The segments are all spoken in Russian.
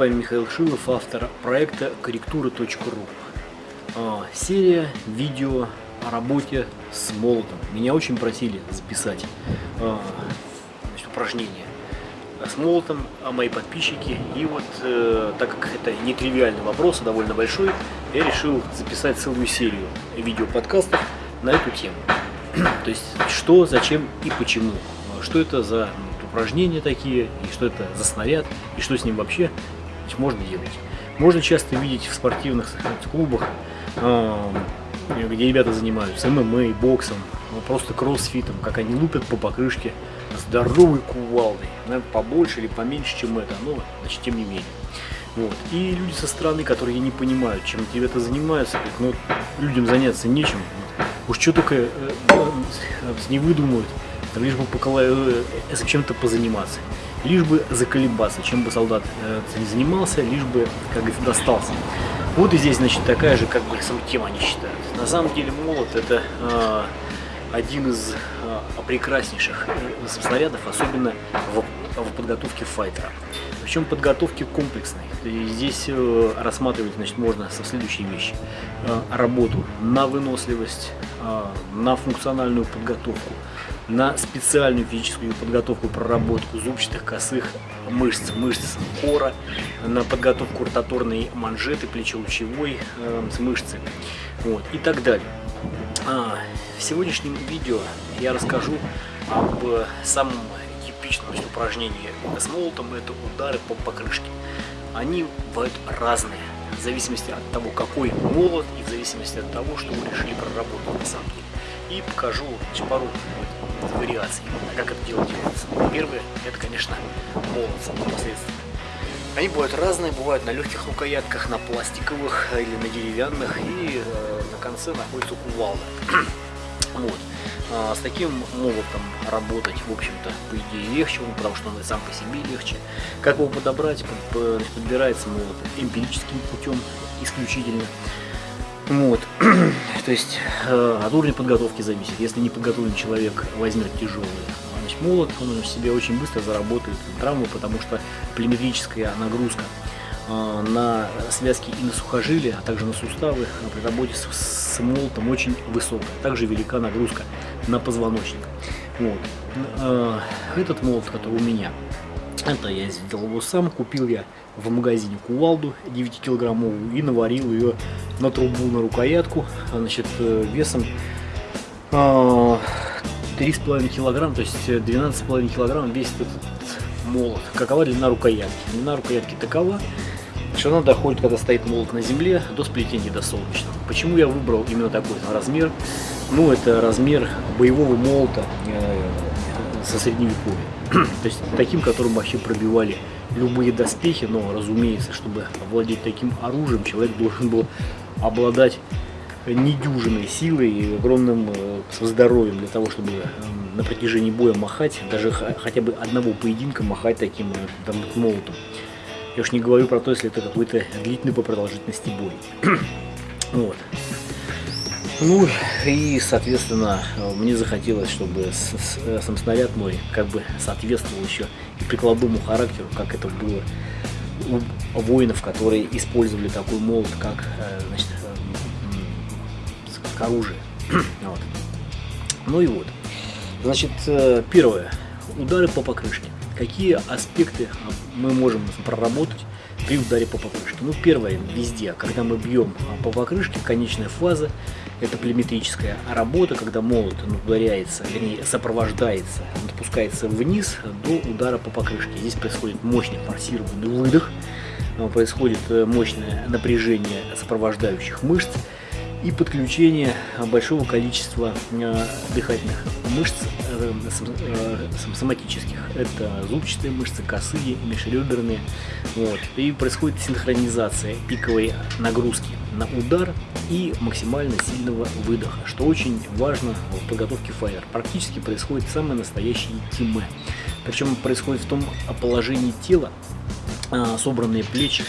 вами Михаил Шилов, автор проекта корректура.ру. А, серия видео о работе с молотом. Меня очень просили записать а, значит, упражнения с молотом, а мои подписчики. И вот, э, так как это не тривиальный вопрос, а довольно большой, я решил записать целую серию видео-подкастов на эту тему. То есть, что, зачем и почему. Что это за упражнения такие, и что это за снаряд, и что с ним вообще можно делать. Можно часто видеть в спортивных клубах, где ребята занимаются ММА, боксом, ну, просто кроссфитом, как они лупят по покрышке здоровой кувалдой, наверное, побольше или поменьше, чем это, но, значит, тем не менее. Вот. И люди со стороны, которые не понимают, чем ребята занимаются, говорят, ну, людям заняться нечем, уж что только э, э, не выдумают, лишь бы покола... Э, чем-то позаниматься, лишь бы заколебаться, чем бы солдат э, не занимался, лишь бы, как говорится, достался. Вот и здесь, значит, такая же, как бы, тема они считают. На самом деле молот это э, один из э, прекраснейших э, снарядов, особенно в, в подготовке файтера. Причем подготовки комплексной. Здесь э, рассматривать значит, можно со следующей вещи. Э, работу на выносливость, э, на функциональную подготовку, на специальную физическую подготовку, проработку зубчатых косых мышц, мышц кора, на подготовку ротаторной манжеты, плечелучевой э, мышцы вот, и так далее. А, в сегодняшнем видео я расскажу об самом типичном упражнении с молотом, это удары по покрышке. Они бывают разные, в зависимости от того, какой молот и в зависимости от того, что вы решили проработать на самом деле и покажу пару вариаций, как это делать. Первое, это, конечно, молот непосредственно. Они бывают разные, бывают на легких рукоятках, на пластиковых или на деревянных, и э, на конце находится кувалда. вот. А, с таким молотом работать, в общем-то, по идее легче, ну, потому что он и сам по себе легче. Как его подобрать? Подбирается молот эмпирическим путем исключительно. Вот. То есть э, от уровня подготовки зависит. Если не подготовленный человек возьмет тяжелый значит, молот, он в себе очень быстро заработает травму, потому что полиметрическая нагрузка э, на связки и на сухожилия, а также на суставы при работе с, с молотом очень высокая. Также велика нагрузка на позвоночник. Вот. Э, этот молот, который у меня, это я сделал его сам, купил я в магазине кувалду 9-килограммовую и наварил ее на трубу, на рукоятку, значит, э, весом 3,5 а, килограмм, то есть 12,5 килограмм весит этот молот. Какова длина рукоятки? Длина рукоятки такова, что она доходит, когда стоит молот на земле, до сплетения до солнечного. Почему я выбрал именно такой размер? Ну, это размер боевого молота э, со средневековья. То есть таким, которым вообще пробивали любые доспехи, но, разумеется, чтобы овладеть таким оружием, человек должен был обладать недюжиной силой и огромным э, здоровьем для того, чтобы э, на протяжении боя махать, даже хотя бы одного поединка махать таким э, там, молотом. Я уж не говорю про то, если это какой-то длительный по продолжительности бой. вот. Ну и, соответственно, мне захотелось, чтобы сам снаряд мой как бы соответствовал еще и прикладному характеру, как это было у воинов, которые использовали такой молот, как э, значит, как оружие. вот. Ну и вот. Значит, э, первое. Удары по покрышке. Какие аспекты мы можем проработать при ударе по покрышке. Ну, первое, везде, когда мы бьем по покрышке, конечная фаза, это племетрическая работа, когда молот ударяется, вернее, сопровождается, он опускается вниз до удара по покрышке. Здесь происходит мощный форсированный выдох, происходит э, мощное напряжение сопровождающих мышц, и подключение большого количества э, дыхательных мышц э, э, соматических. Это зубчатые мышцы, косые, межреберные. Вот. И происходит синхронизация пиковой нагрузки на удар и максимально сильного выдоха, что очень важно в подготовке файер. Практически происходит самое настоящее тиме. Причем происходит в том положении тела, собранные плечи,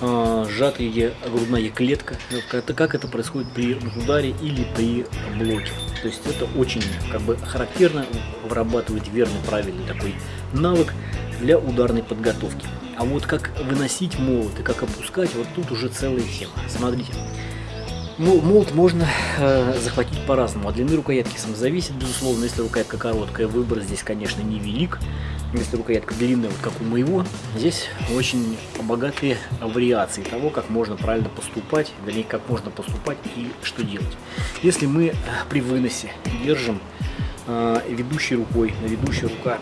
э, сжатая грудная клетка, это как это происходит при ударе или при блоке. То есть это очень как бы характерно вырабатывать верный, правильный такой навык для ударной подготовки. А вот как выносить молот и как опускать, вот тут уже целая тема. Смотрите. Молот можно э, захватить по-разному. От длины рукоятки сам зависит, безусловно. Если рукоятка короткая, выбор здесь, конечно, невелик. Если рукоятка длинная, вот как у моего, здесь очень богатые вариации того, как можно правильно поступать, вернее, как можно поступать и что делать. Если мы э, при выносе держим э, ведущей рукой, ведущая рука,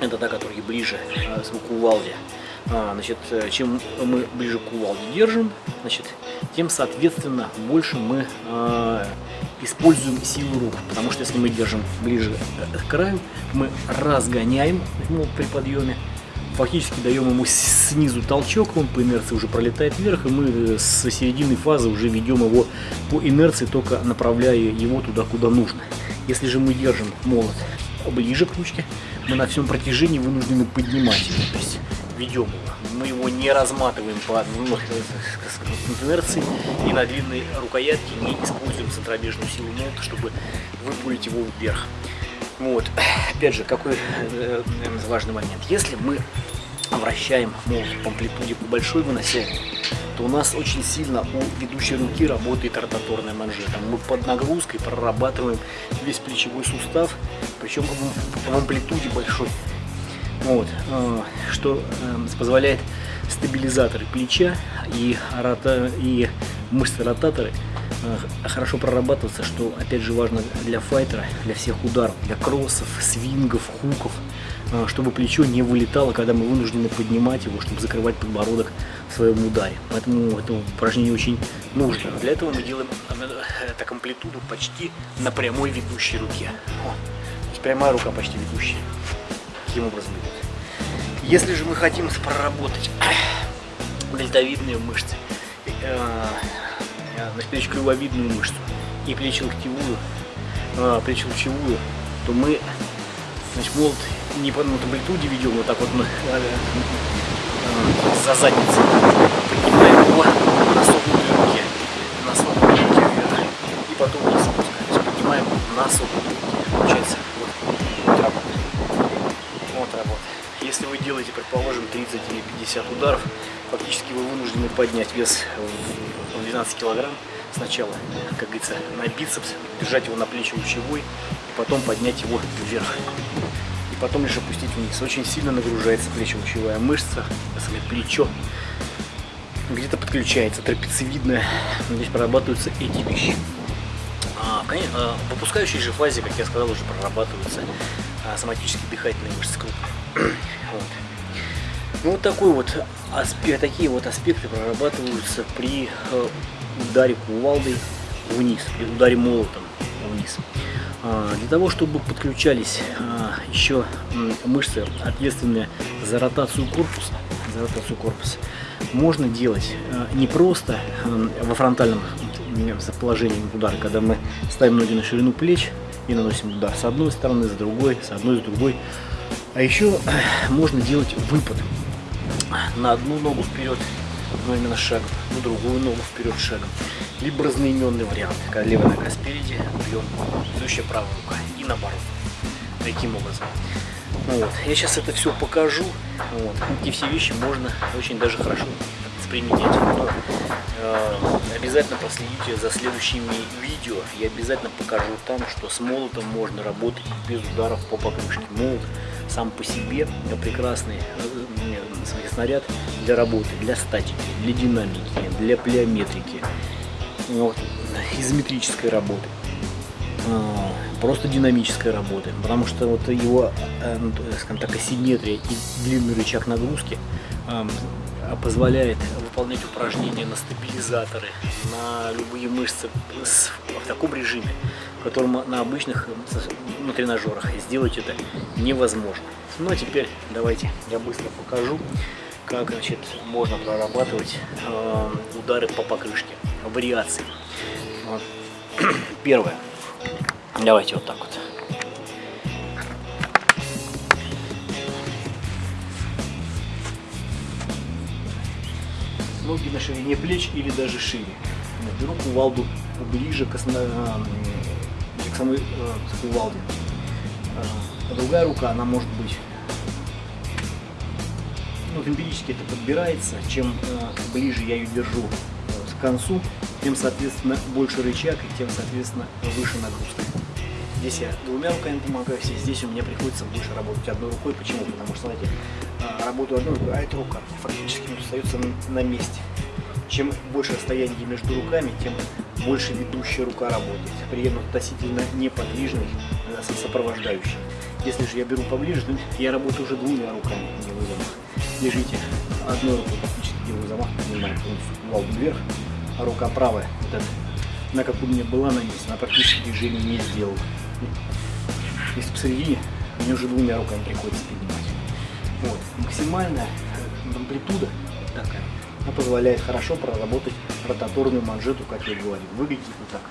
это та, которая ближе э, к кувалде, а, значит, э, чем мы ближе к кувалде держим, значит, тем, соответственно, больше мы э, используем силу рук. Потому что если мы держим ближе э, к краю, мы разгоняем ну, при подъеме, фактически даем ему снизу толчок, он по инерции уже пролетает вверх, и мы с середины фазы уже ведем его по инерции, только направляя его туда, куда нужно. Если же мы держим молот ближе к ручке, мы на всем протяжении вынуждены поднимать его. То есть ведем его. Мы его не разматываем по ну, инерции и на длинной рукоятке не используем центробежную силу молота, чтобы выпулить его вверх. Вот. Опять же, какой э, важный момент. Если мы вращаем молот по амплитуде по большой выносилке, то у нас очень сильно у ведущей руки работает ротаторная манжета. Мы под нагрузкой прорабатываем весь плечевой сустав, причем в амплитуде большой. Вот, э, что э, позволяет стабилизаторы плеча и, рота, и мышцы ротаторы э, хорошо прорабатываться, что опять же важно для файтера, для всех ударов, для кроссов, свингов, хуков, чтобы плечо не вылетало, когда мы вынуждены поднимать его, чтобы закрывать подбородок в своем ударе. Поэтому это упражнение очень нужно. Для этого мы делаем так амплитуду почти на прямой ведущей руке. Есть прямая рука почти ведущая. Таким образом идет. Если же мы хотим проработать дельтовидные мышцы, э, значит, плечеклювовидную мышцу и плечелоктевую, э, плечелучевую, то мы значит, молот не по амплитуде ведем, вот так вот мы э, за задницей поднимаем его на согнутой руке, на согнутой руке вверх, и потом вниз спускаемся, поднимаем на согнутой руке. Получается, вот, вот работает. Вот работает. Если вы делаете, предположим, 30 или 50 ударов, фактически вы вынуждены поднять вес в 12 килограмм сначала, как говорится, на бицепс, держать его на плечи лучевой, и потом поднять его вверх. И потом лишь опустить вниз. Очень сильно нагружается плечо-лучевая мышца, самое плечо. Где-то подключается трапециевидная, здесь прорабатываются эти вещи. А, а, в выпускающей же фазе, как я сказал, уже прорабатываются а, соматические дыхательные мышцы крупные. Вот. Ну вот такой вот аспект, такие вот аспекты прорабатываются при э, ударе кувалдой вниз, при ударе молотом вниз. Для того, чтобы подключались еще мышцы, ответственные за ротацию корпуса, за ротацию корпуса, можно делать не просто во фронтальном положении удара, когда мы ставим ноги на ширину плеч и наносим удар с одной стороны, с другой, с одной, с другой, а еще можно делать выпад на одну ногу вперед, но именно шагом, на другую ногу вперед шагом. Либо разноименный вариант, когда левая нога спереди, бьем, следующая правая рука и наоборот. Таким образом. Вот. Я сейчас это все покажу. Вот. Эти все вещи можно очень даже хорошо применять. Но, э, обязательно проследите за следующими видео. Я обязательно покажу там, что с молотом можно работать без ударов по покрышке. Молот сам по себе прекрасный э, снаряд для работы, для статики, для динамики, для плеометрики, вот, изометрической работы просто динамической работы, потому что вот его, э, ну, скажем так, асимметрия и длинный рычаг нагрузки позволяет выполнять упражнения на стабилизаторы, на любые мышцы в таком режиме, в котором на обычных ну, тренажерах сделать это невозможно. Ну а теперь давайте я быстро покажу, как значит, можно прорабатывать э, удары по покрышке, вариации. Первое. Давайте вот так вот. Ноги на ширине плеч или даже шире. Беру кувалду ближе к, основ... к самой э, к кувалде. А другая рука, она может быть Вот эмпирически это подбирается. Чем э, ближе я ее держу э, к концу, тем, соответственно, больше рычаг и тем, соответственно, выше нагрузка. Здесь я двумя руками помогаю, здесь у меня приходится больше работать одной рукой. Почему? Потому что, знаете, э, работаю одной рукой, а эта рука фактически остается на месте. Чем больше расстояние между руками, тем больше ведущая рука работает. При этом относительно неподвижный сопровождающий. Если же я беру поближе, то я работаю уже двумя руками, делаю замах. Держите одной рукой, делаю замах, поднимаю полностью вверх, а рука правая, вот эта, она как у меня была на месте, она практически движение не сделала. Если посередине, мне уже двумя руками приходится поднимать. Вот. Максимальная амплитуда такая, она позволяет хорошо проработать ротаторную манжету, как я говорил. Выглядит вот так.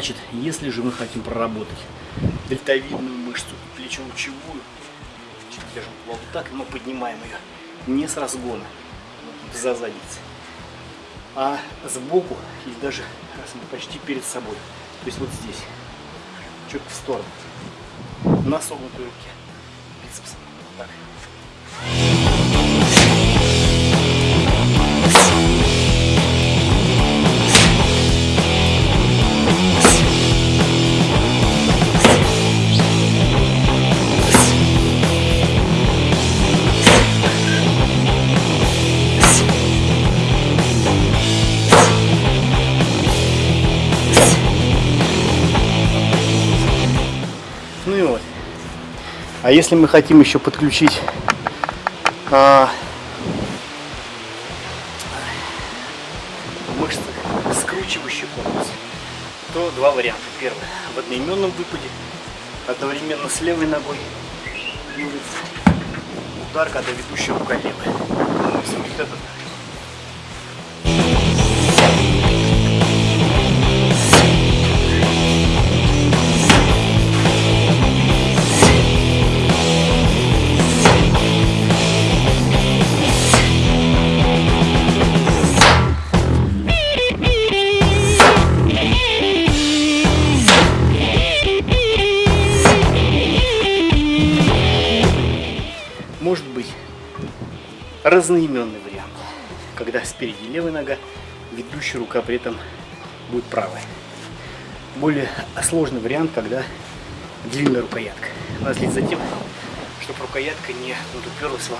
Значит, если же мы хотим проработать дельтовидную мышцу плечо-лучевую, держим вот так, мы поднимаем ее не с разгона, за задницей, а сбоку или даже почти перед собой. То есть вот здесь, чуть в сторону, на согнутой руке, бицепсом. Так. А если мы хотим еще подключить а, мышцы скручивающий корпус, то два варианта. Первый в одноименном выпаде, одновременно с левой ногой удар, когда ведущая рука левая. Вот этот разноименный вариант, когда спереди левая нога, ведущая рука при этом будет правая. Более сложный вариант, когда длинная рукоятка. Надо следить за тем, чтобы рукоятка не уперлась вам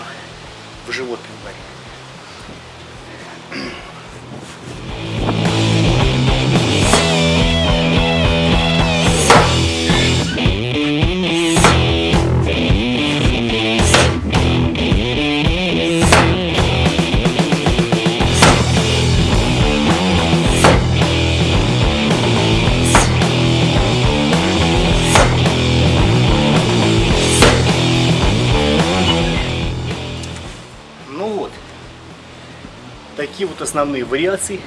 в живот при ударе. Такие вот основные вариации.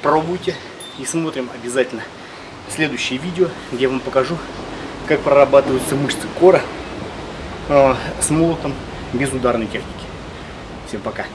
Пробуйте и смотрим обязательно следующее видео, где я вам покажу, как прорабатываются мышцы кора э, с молотом без ударной техники. Всем пока!